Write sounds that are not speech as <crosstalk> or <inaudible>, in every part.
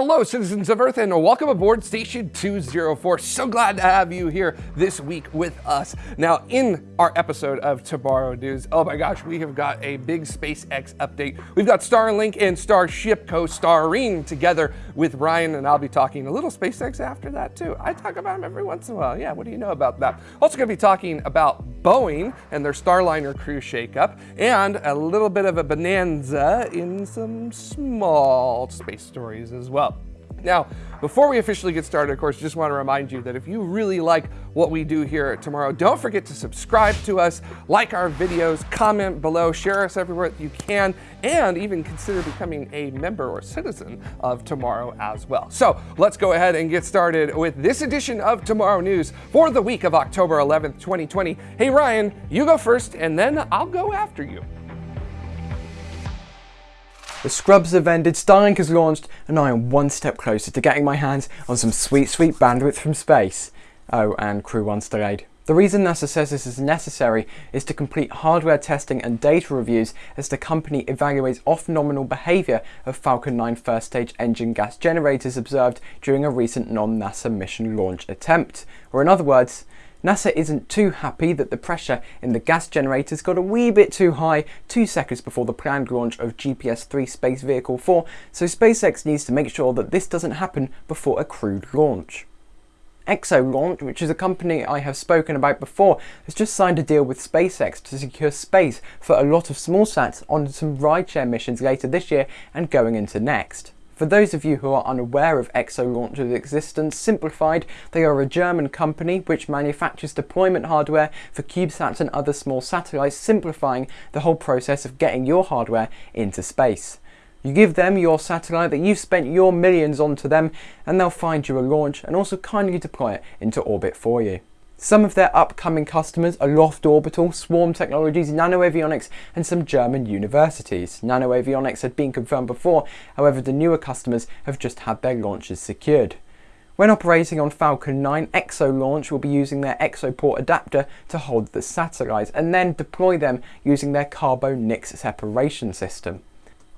Hello, citizens of Earth, and welcome aboard Station 204. So glad to have you here this week with us. Now, in our episode of Tomorrow News, oh my gosh, we have got a big SpaceX update. We've got Starlink and Starship co-starring together with Ryan, and I'll be talking a little SpaceX after that too. I talk about them every once in a while. Yeah, what do you know about that? Also going to be talking about Boeing and their Starliner crew shakeup, and a little bit of a bonanza in some small space stories as well. Now, before we officially get started, of course, just want to remind you that if you really like what we do here at Tomorrow, don't forget to subscribe to us, like our videos, comment below, share us everywhere that you can, and even consider becoming a member or citizen of Tomorrow as well. So let's go ahead and get started with this edition of Tomorrow News for the week of October 11th, 2020. Hey, Ryan, you go first, and then I'll go after you. The scrubs have ended, Starlink has launched, and I am one step closer to getting my hands on some sweet, sweet bandwidth from space. Oh, and Crew 1's delayed. The reason NASA says this is necessary is to complete hardware testing and data reviews as the company evaluates off-nominal behaviour of Falcon 9 first stage engine gas generators observed during a recent non-NASA mission launch attempt. Or in other words, NASA isn't too happy that the pressure in the gas generators got a wee bit too high two seconds before the planned launch of GPS-3 Space Vehicle 4, so SpaceX needs to make sure that this doesn't happen before a crewed launch. Exolaunch, which is a company I have spoken about before, has just signed a deal with SpaceX to secure space for a lot of small sats on some rideshare missions later this year and going into next. For those of you who are unaware of Exolaunch's existence, simplified, they are a German company which manufactures deployment hardware for CubeSats and other small satellites, simplifying the whole process of getting your hardware into space. You give them your satellite that you've spent your millions on to them and they'll find you a launch and also kindly deploy it into orbit for you. Some of their upcoming customers are Loft Orbital, Swarm Technologies, NanoAvionics and some German universities. NanoAvionics had been confirmed before, however the newer customers have just had their launches secured. When operating on Falcon 9, Exolaunch will be using their ExoPort adapter to hold the satellites and then deploy them using their CarboNIX separation system.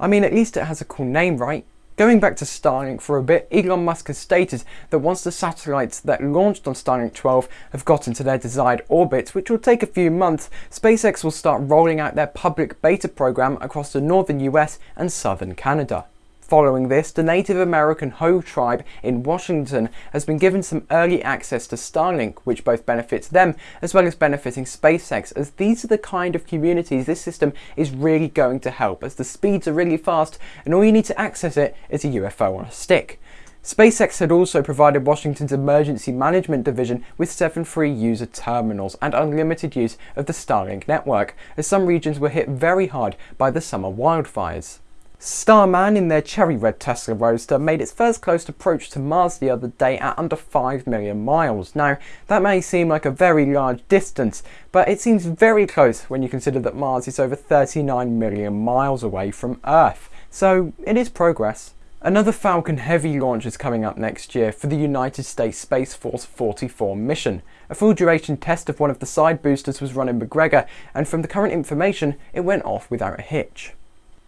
I mean, at least it has a cool name, right? Going back to Starlink for a bit, Elon Musk has stated that once the satellites that launched on Starlink 12 have got into their desired orbits, which will take a few months, SpaceX will start rolling out their public beta program across the northern US and southern Canada. Following this, the Native American Hoh tribe in Washington has been given some early access to Starlink, which both benefits them as well as benefiting SpaceX, as these are the kind of communities this system is really going to help, as the speeds are really fast and all you need to access it is a UFO on a stick. SpaceX had also provided Washington's Emergency Management Division with seven free user terminals and unlimited use of the Starlink network, as some regions were hit very hard by the summer wildfires. Starman in their cherry red Tesla Roadster made its first close approach to Mars the other day at under 5 million miles. Now, that may seem like a very large distance, but it seems very close when you consider that Mars is over 39 million miles away from Earth. So, it is progress. Another Falcon Heavy launch is coming up next year for the United States Space Force 44 mission. A full duration test of one of the side boosters was run in McGregor, and from the current information, it went off without a hitch.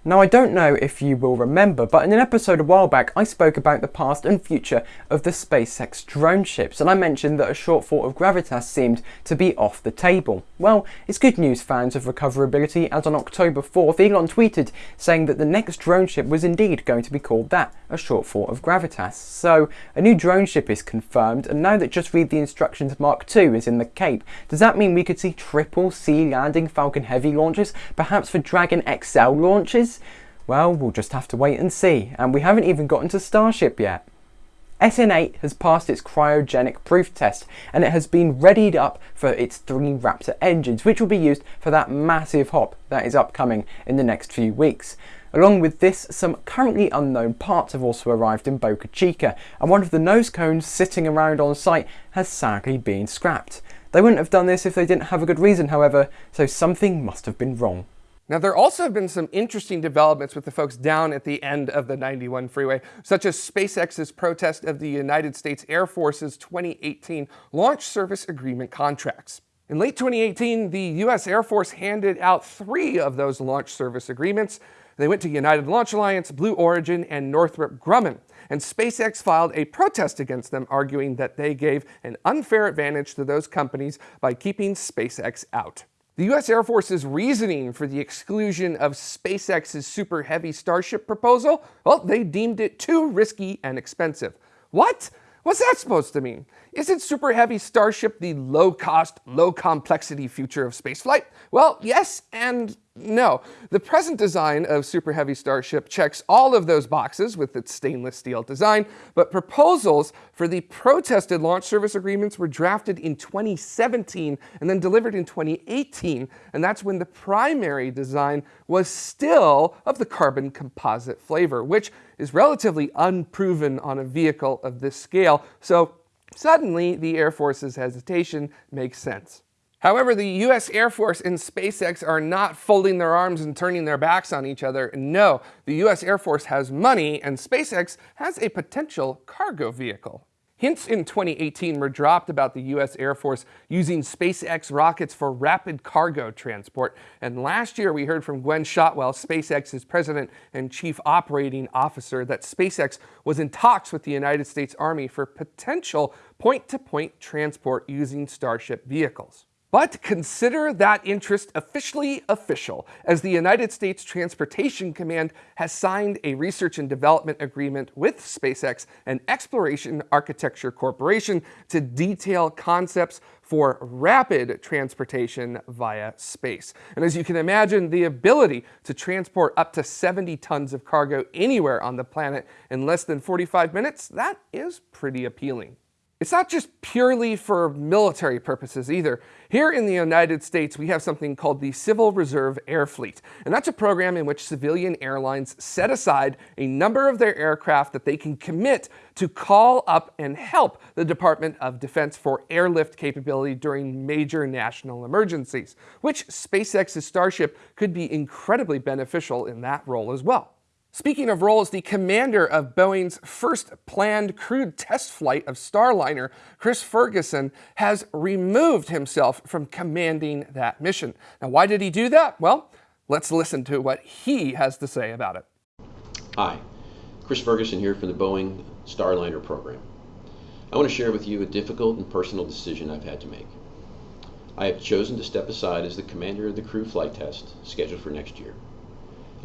Now I don't know if you will remember, but in an episode a while back I spoke about the past and future of the SpaceX drone ships and I mentioned that a shortfall of Gravitas seemed to be off the table. Well, it's good news fans of recoverability as on October 4th Elon tweeted saying that the next drone ship was indeed going to be called that, a shortfall of Gravitas. So a new drone ship is confirmed and now that Just Read the Instructions Mark II is in the Cape, does that mean we could see triple sea landing Falcon Heavy launches, perhaps for Dragon XL launches? Well, we'll just have to wait and see, and we haven't even gotten to Starship yet. SN8 has passed its cryogenic proof test and it has been readied up for its three Raptor engines which will be used for that massive hop that is upcoming in the next few weeks. Along with this, some currently unknown parts have also arrived in Boca Chica and one of the nose cones sitting around on site has sadly been scrapped. They wouldn't have done this if they didn't have a good reason however, so something must have been wrong. Now, there also have been some interesting developments with the folks down at the end of the 91 freeway, such as SpaceX's protest of the United States Air Force's 2018 Launch Service Agreement contracts. In late 2018, the U.S. Air Force handed out three of those launch service agreements. They went to United Launch Alliance, Blue Origin, and Northrop Grumman. And SpaceX filed a protest against them, arguing that they gave an unfair advantage to those companies by keeping SpaceX out. The US Air Force's reasoning for the exclusion of SpaceX's Super Heavy Starship proposal, well, they deemed it too risky and expensive. What? What's that supposed to mean? Isn't Super Heavy Starship the low-cost, low-complexity future of spaceflight? Well, yes and no. The present design of Super Heavy Starship checks all of those boxes with its stainless steel design, but proposals for the protested launch service agreements were drafted in 2017 and then delivered in 2018, and that's when the primary design was still of the carbon composite flavor, which is relatively unproven on a vehicle of this scale, so suddenly the Air Force's hesitation makes sense. However, the US Air Force and SpaceX are not folding their arms and turning their backs on each other. No, the US Air Force has money and SpaceX has a potential cargo vehicle. Hints in 2018 were dropped about the US Air Force using SpaceX rockets for rapid cargo transport. And last year we heard from Gwynne Shotwell, SpaceX's president and chief operating officer, that SpaceX was in talks with the United States Army for potential point-to-point -point transport using Starship vehicles. But consider that interest officially official, as the United States Transportation Command has signed a research and development agreement with SpaceX and Exploration Architecture Corporation to detail concepts for rapid transportation via space. And as you can imagine, the ability to transport up to 70 tons of cargo anywhere on the planet in less than 45 minutes, that is pretty appealing. It's not just purely for military purposes either. Here in the United States, we have something called the Civil Reserve Air Fleet, and that's a program in which civilian airlines set aside a number of their aircraft that they can commit to call up and help the Department of Defense for airlift capability during major national emergencies, which SpaceX's Starship could be incredibly beneficial in that role as well. Speaking of roles, the commander of Boeing's first planned crewed test flight of Starliner, Chris Ferguson, has removed himself from commanding that mission. Now, why did he do that? Well, let's listen to what he has to say about it. Hi, Chris Ferguson here from the Boeing Starliner program. I want to share with you a difficult and personal decision I've had to make. I have chosen to step aside as the commander of the crew flight test scheduled for next year.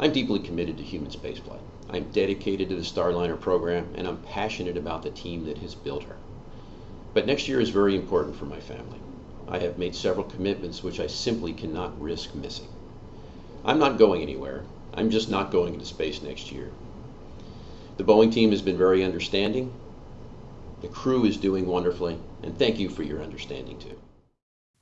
I'm deeply committed to human spaceflight. I'm dedicated to the Starliner program, and I'm passionate about the team that has built her. But next year is very important for my family. I have made several commitments which I simply cannot risk missing. I'm not going anywhere. I'm just not going into space next year. The Boeing team has been very understanding. The crew is doing wonderfully, and thank you for your understanding too.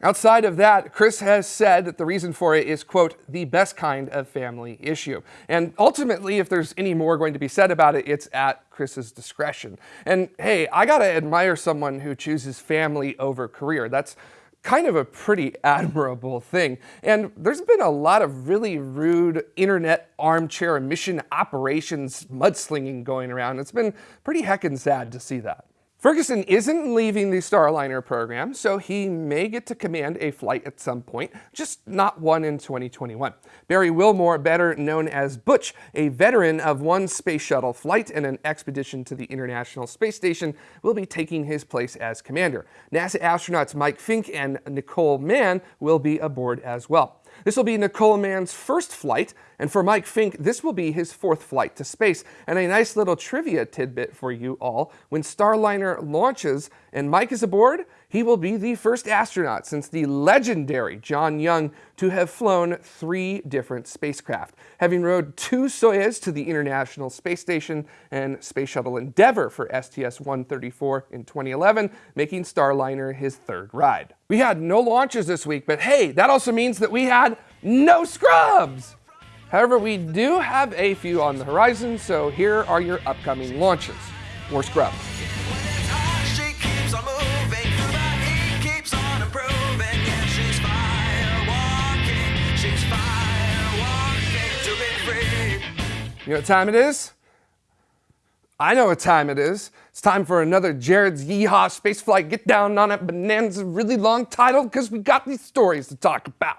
Outside of that, Chris has said that the reason for it is, quote, the best kind of family issue. And ultimately, if there's any more going to be said about it, it's at Chris's discretion. And hey, I gotta admire someone who chooses family over career. That's kind of a pretty <laughs> admirable thing. And there's been a lot of really rude internet armchair mission operations mudslinging going around. It's been pretty heckin' sad to see that. Ferguson isn't leaving the Starliner program, so he may get to command a flight at some point, just not one in 2021. Barry Wilmore, better known as Butch, a veteran of one space shuttle flight and an expedition to the International Space Station, will be taking his place as commander. NASA astronauts Mike Fincke and Nicole Mann will be aboard as well. This will be Nicole Mann's first flight, and for Mike Fincke, this will be his fourth flight to space. And a nice little trivia tidbit for you all, when Starliner launches and Mike is aboard, he will be the first astronaut since the legendary John Young to have flown three different spacecraft, having rode two Soyuz to the International Space Station and Space Shuttle Endeavour for STS-134 in 2011, making Starliner his third ride. We had no launches this week, but hey, that also means that we had no scrubs! However, we do have a few on the horizon, so here are your upcoming launches. More scrubs. You know what time it is? I know what time it is. It's time for another Jared's Yeehaw Spaceflight Get Down on It Bonanza really long title because we got these stories to talk about.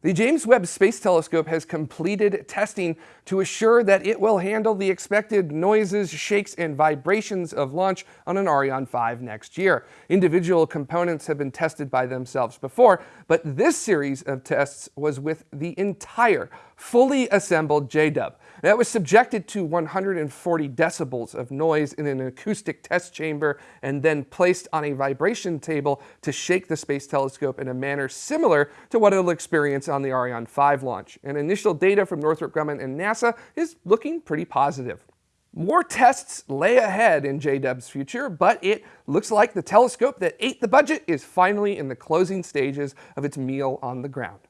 The James Webb Space Telescope has completed testing to assure that it will handle the expected noises, shakes, and vibrations of launch on an Ariane 5 next year. Individual components have been tested by themselves before, but this series of tests was with the entire fully assembled JDub. That was subjected to 140 decibels of noise in an acoustic test chamber and then placed on a vibration table to shake the space telescope in a manner similar to what it'll experience on the Ariane 5 launch. And initial data from Northrop Grumman and NASA is looking pretty positive. More tests lay ahead in JDub's future, but it looks like the telescope that ate the budget is finally in the closing stages of its meal on the ground.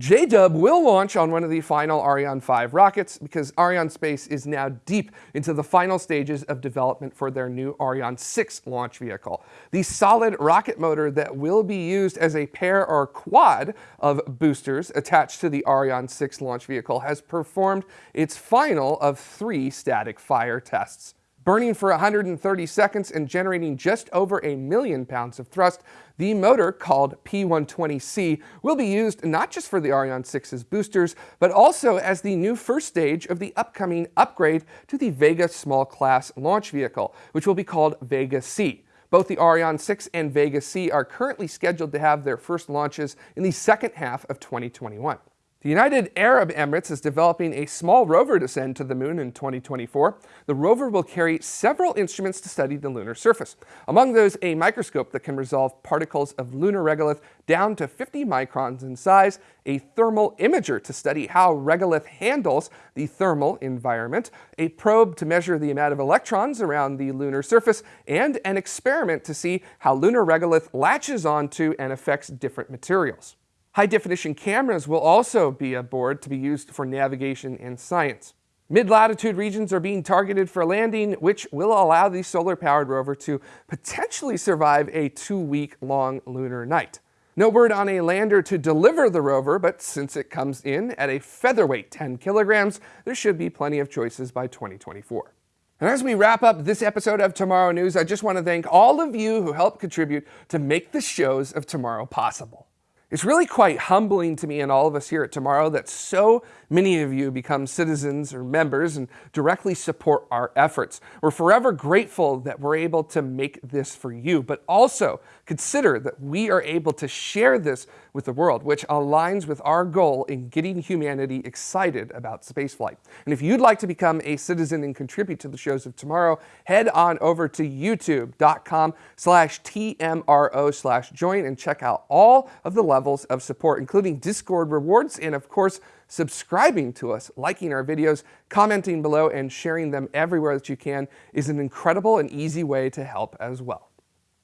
JDub will launch on one of the final Ariane 5 rockets because Arianespace is now deep into the final stages of development for their new Ariane 6 launch vehicle. The solid rocket motor that will be used as a pair or quad of boosters attached to the Ariane 6 launch vehicle has performed its final of three static fire tests. Burning for 130 seconds and generating just over a million pounds of thrust, the motor, called P120C, will be used not just for the Ariane 6's boosters, but also as the new first stage of the upcoming upgrade to the Vega small class launch vehicle, which will be called Vega C. Both the Ariane 6 and Vega C are currently scheduled to have their first launches in the second half of 2021. The United Arab Emirates is developing a small rover to send to the moon in 2024. The rover will carry several instruments to study the lunar surface. Among those, a microscope that can resolve particles of lunar regolith down to 50 microns in size, a thermal imager to study how regolith handles the thermal environment, a probe to measure the amount of electrons around the lunar surface, and an experiment to see how lunar regolith latches onto and affects different materials. High definition cameras will also be aboard to be used for navigation and science. Mid-latitude regions are being targeted for landing, which will allow the solar-powered rover to potentially survive a two-week long lunar night. No word on a lander to deliver the rover, but since it comes in at a featherweight 10 kilograms, there should be plenty of choices by 2024. And as we wrap up this episode of Tomorrow News, I just want to thank all of you who helped contribute to make the shows of tomorrow possible. It's really quite humbling to me and all of us here at Tomorrow that so many of you become citizens or members and directly support our efforts. We're forever grateful that we're able to make this for you, but also consider that we are able to share this with the world, which aligns with our goal in getting humanity excited about spaceflight. And if you'd like to become a citizen and contribute to the shows of tomorrow, head on over to youtube.com slash TMRO slash join and check out all of the levels of support, including Discord rewards and of course, subscribing to us, liking our videos, commenting below, and sharing them everywhere that you can is an incredible and easy way to help as well.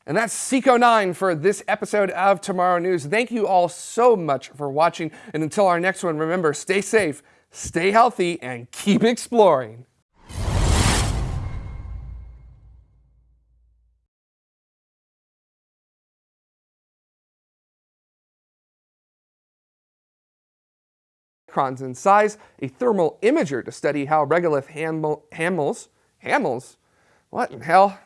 And that's Seco9 for this episode of Tomorrow News. Thank you all so much for watching. And until our next one, remember, stay safe, stay healthy, and keep exploring. in size, a thermal imager to study how regolith handles, handles, what in hell?